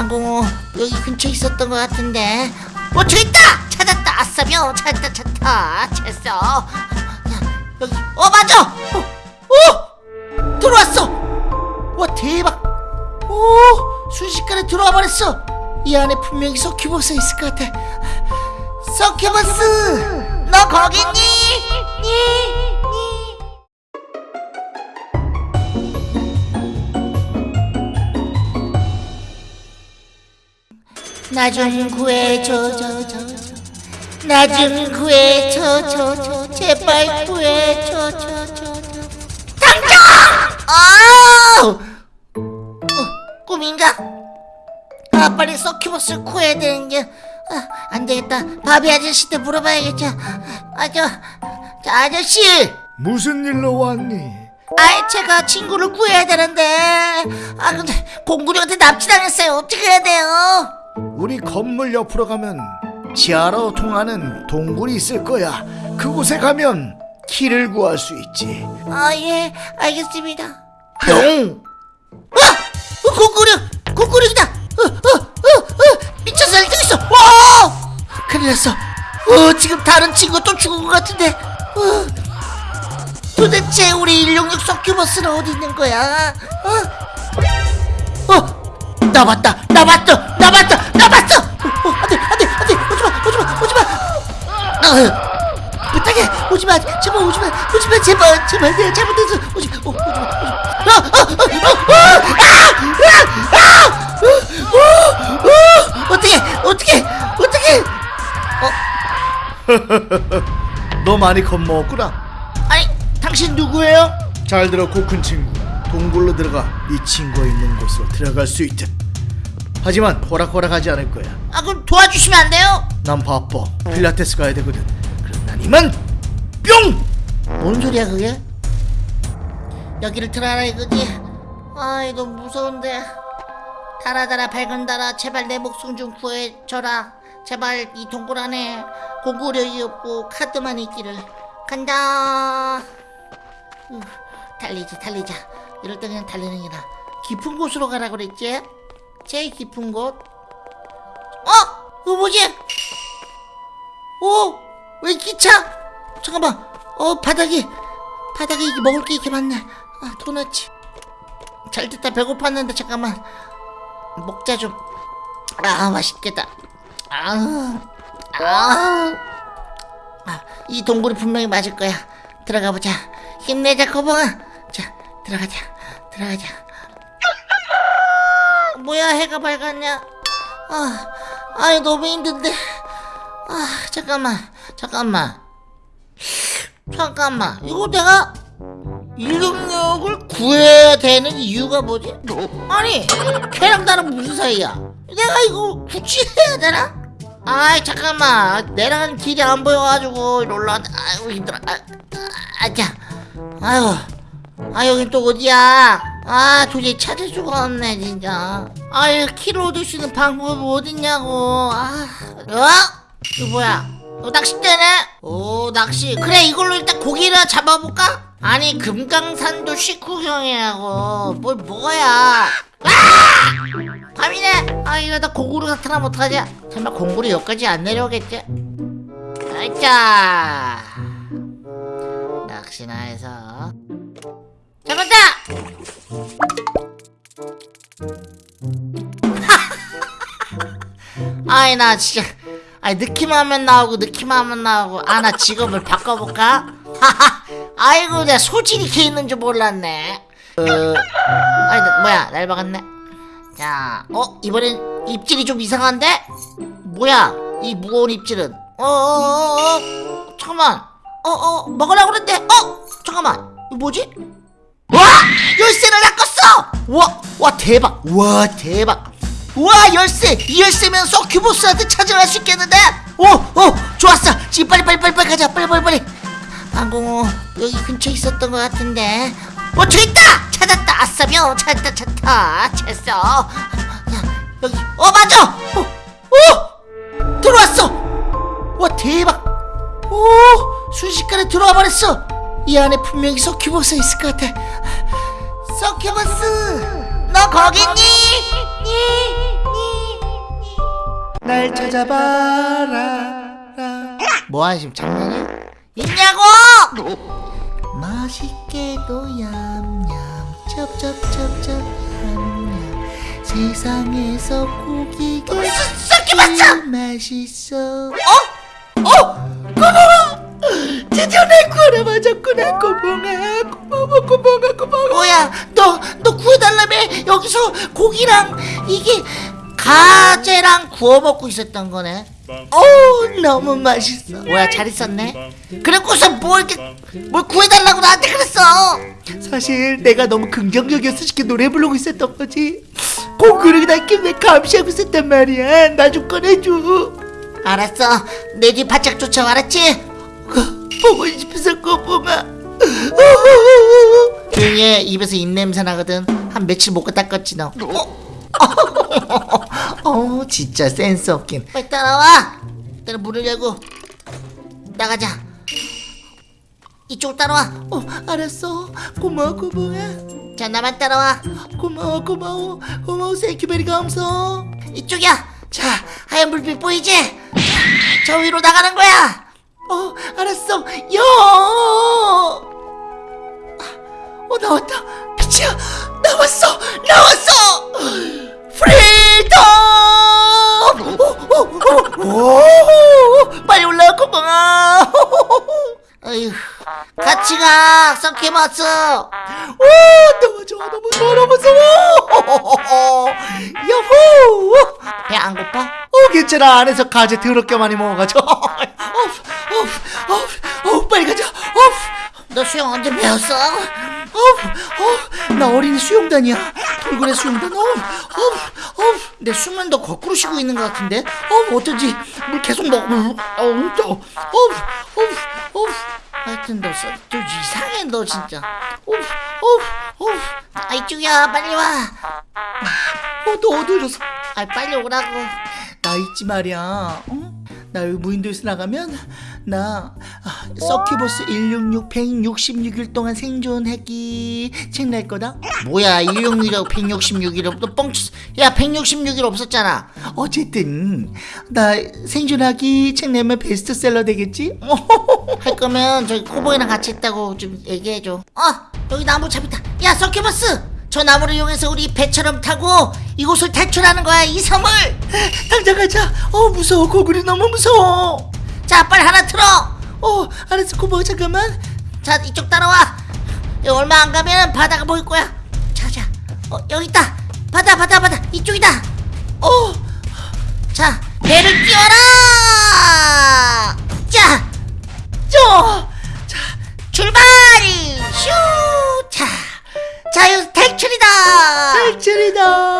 방공호 여기 근처에 있었던 것 같은데. 어 저기 있다! 찾았다! 아싸며 찾았다 찾았다! 됐어. 여기. 어 맞아! 어, 어! 들어왔어! 와 대박! 오 순식간에 들어와 버렸어! 이 안에 분명히 서큐버스 있을 것 같아. 서큐버스! 너 거기 있니? 니? 나 좀 구해줘 나좀 구해줘 저, 저, 제발 구해줘 저, 저, 저. 당장! 아! 어, 꿈인가? 아 빨리 서큐버스를 구해야 되는데 아, 안 되겠다 바비 아저씨한테 물어봐야겠죠 아저 저 아저씨 무슨 일로 왔니? 아 제가 친구를 구해야 되는데 아 근데 공구리한테 납치당했어요 어떻게 해야 돼요? 우리 건물 옆으로 가면 지하로 통하는 동굴이 있을 거야. 그곳에 가면 키를 구할 수 있지. 아 예 알겠습니다 뿅! 아! 어, 공구리 공구리다 어, 어, 어, 어, 미쳐서 날뛰고 있어 와! 큰일 났어 어, 지금 다른 친구 또 죽은 것 같은데 어, 도대체 우리 166 서큐버스는 어디 있는 거야 어? 어? 나 봤다 나 봤어 어, 어, 안돼 안돼 안돼 오지마 오지마 오지마 어, 부탁해 오지마 제발 오지마 오지마 제발 제발 내가 잘못했어 오지마 오, 오지마 아, 아, 아, 아, 아, 아, 아, 어, 어, 어떻게 어떻게 어떻게 너 많이 겁먹었구나. 아니 당신 누구예요? 잘 들어 코큰 친구. 동굴로 들어가 이 친구가 있는 곳으로 들어갈 수 있다. 하지만 호락호락하지 않을 거야. 아 그럼 도와주시면 안 돼요? 난 바빠. 필라테스 가야 되거든. 그럼 난 이만 뿅! 뭔 소리야 그게? 여기를 들어라 이거지? 아이 너무 무서운데 달아달아 밝은 달아 제발 내 목숨 좀 구해줘라 제발 이 동굴 안에 고구려이 없고 카드만 있기를 간다 우, 달리자 달리자 이럴 때 그냥 달리는 게나 깊은 곳으로 가라 그랬지? 제일 깊은 곳. 어? 이거 뭐지? 오! 왜 기차? 잠깐만. 어 바닥이 바닥에 이게 먹을 게 이렇게 많네. 아 도넛이. 잘 됐다. 배고팠는데 잠깐만. 먹자 좀 아 맛있겠다. 아우 아우 아, 이 동굴이 분명히 맞을 거야. 들어가 보자. 힘내자 거봉아. 자 들어가자. 들어가자 뭐야 해가 밝았냐? 아 아유 너무 힘든데. 아 잠깐만 잠깐만. 잠깐만 이거 내가 166을 구해야 되는 이유가 뭐지? 아니 걔랑 나랑 무슨 사이야? 내가 이거 구치해야 되나? 아이 잠깐만. 내랑 길이 안 보여가지고 올라왔 아이고 힘들어. 아, 아, 아자. 아유 아 여긴 또 어디야 아 도저히 찾을 수가 없네 진짜 아유 키를 얻을 수 있는 방법이 어딨냐고 아 어? 이거 뭐야 어, 낚싯대네? 오 낚시 그래 이걸로 일단 고기를 잡아볼까? 아니 금강산도 식후경이라고 뭘 뭐야 아! 밤이네 아 이러다 공구로 나타나면 어떡하지 설마 공구로 여기까지 안 내려오겠지? 아자 낚시나 해서 잡았다! 아이 나 진짜 아이 느낌 하면 나오고 느낌 하면 나오고 아 나 직업을 바꿔볼까? 아이고 내가 소질이 개 있는 줄 몰랐네 어... 아이 나, 뭐야 날 박았네 자, 어 이번엔 입질이 좀 이상한데? 뭐야 이 무거운 입질은 어어어어 잠깐만 어어 먹으려고 그랬는데 어 잠깐만 이거 뭐지? 와! 열쇠를 낚았어! 와, 와 대박. 와 대박. 와 열쇠. 이 열쇠면 서큐보스한테 찾아갈 수 있겠는데? 오 오 좋았어. 지금 빨리 빨리 빨리 빨리 가자. 빨리 빨리 빨리. 방공호 여기 근처에 있었던 것 같은데. 어 저기 있다! 찾았다. 아싸며 찾았다 찾았다. 됐어. 야, 여기. 어 맞아! 어, 어! 들어왔어! 와 대박. 오 순식간에 들어와 버렸어. 이 안에 분명히 서큐버스 있을 것 같아 서큐버스 너 거기 있니? 니? 니? 날 찾아봐라 뭐야 지금 장난이야? 있냐고! 맛있게도 얌얌 첩첩첩첩 얌얌 세상에서 고기가 썩기 맞자! 맛있어 어? 어? 고마워 드디어 내 구하러 맞았구나 고봉아 고마워 고봉아 고마워 뭐야 너 너 구해달라며? 여기서 고기랑 이게 가재랑 구워 먹고 있었던 거네. 어 너무 맛있어. 뭐야 잘 있었네? 그래고서 뭐 이렇게 뭘 구해달라고 나한테 그랬어? 사실 내가 너무 긍정적이어서 쉽게 노래 부르고 있었던 거지. 고기를 낳게 왜 감시하고 있었단 말이야? 나 좀 꺼내줘. 알았어. 내 뒤 바짝 쫓아와 알았지? 보고 싶어서 고봉아 조용히 해. 입에서 입냄새 나거든. 한 며칠 못 닦았지 너. 어? 진짜 센스 없긴. 빨리 따라와. 내가 문을 열고 나가자. 이쪽으로 따라와. 어 알았어. 고마워 고봉아 자 나만 따라와. 고마워 고마워. 고마워 세큐베리 감사 이쪽이야. 자 하얀 불빛 보이지? 자, 저 위로 나가는 거야. 어 알았어. 여 어, 나왔다. 빛이야 나왔어 나왔어! 프리덤! 오, 오, 오, 빨리 올라와 고봉아 어휴 같이 가. 썬케마스 오 너무 좋아 너무 좋아 너무 무서워 야호! 배 안 고파? 어 괜찮아. 안에서 가재 더럽게 많이 먹어가지고. 어, 어, 어, 어, 빨리 가자. 어, 너 수영 언제 배웠어? 어, 어, 나 어린이 수영단이야. 돌고래 수영단. 어, 어, 어, 내 숨은 너 거꾸로 쉬고 있는 것 같은데? 어, 어쩐지? 물 계속 먹어 어, 어, 어, 어, 어, 하여튼 너 써- 좀 이상해 너 진짜. 어, 어, 어, 아 이쪽이야. 빨리 와. 어, 너 어디로서 아 빨리 오라고. 나 있지 말이야. 어? 나 여기 무인도에서 나가면 나 아, 서큐버스 166 166일 동안 생존하기 책 낼 거다. 뭐야 166이라고 166이라고 너 뻥쳤어 야 166일 없었잖아 어쨌든 나 생존하기 책 내면 베스트셀러 되겠지? 어, 할 거면 저기 코보이랑 같이 있다고 좀 얘기해줘 어 여기 나무 잡있다 야 서큐버스 저 나무를 이용해서 우리 배처럼 타고 이곳을 탈출하는 거야 이 섬을 당장 가자. 어 무서워 고구리 너무 무서워. 자 빨리 하나 틀어. 어 알았어. 고마워 잠깐만 자 이쪽 따라와. 얼마 안 가면 바다가 보일 거야. 자자. 어 여기 있다. 바다 바다 바다. 이쪽이다. 어자 배를 띄워라. 자자 출발. 슈자. 자유 탈출이다. 탈출이다.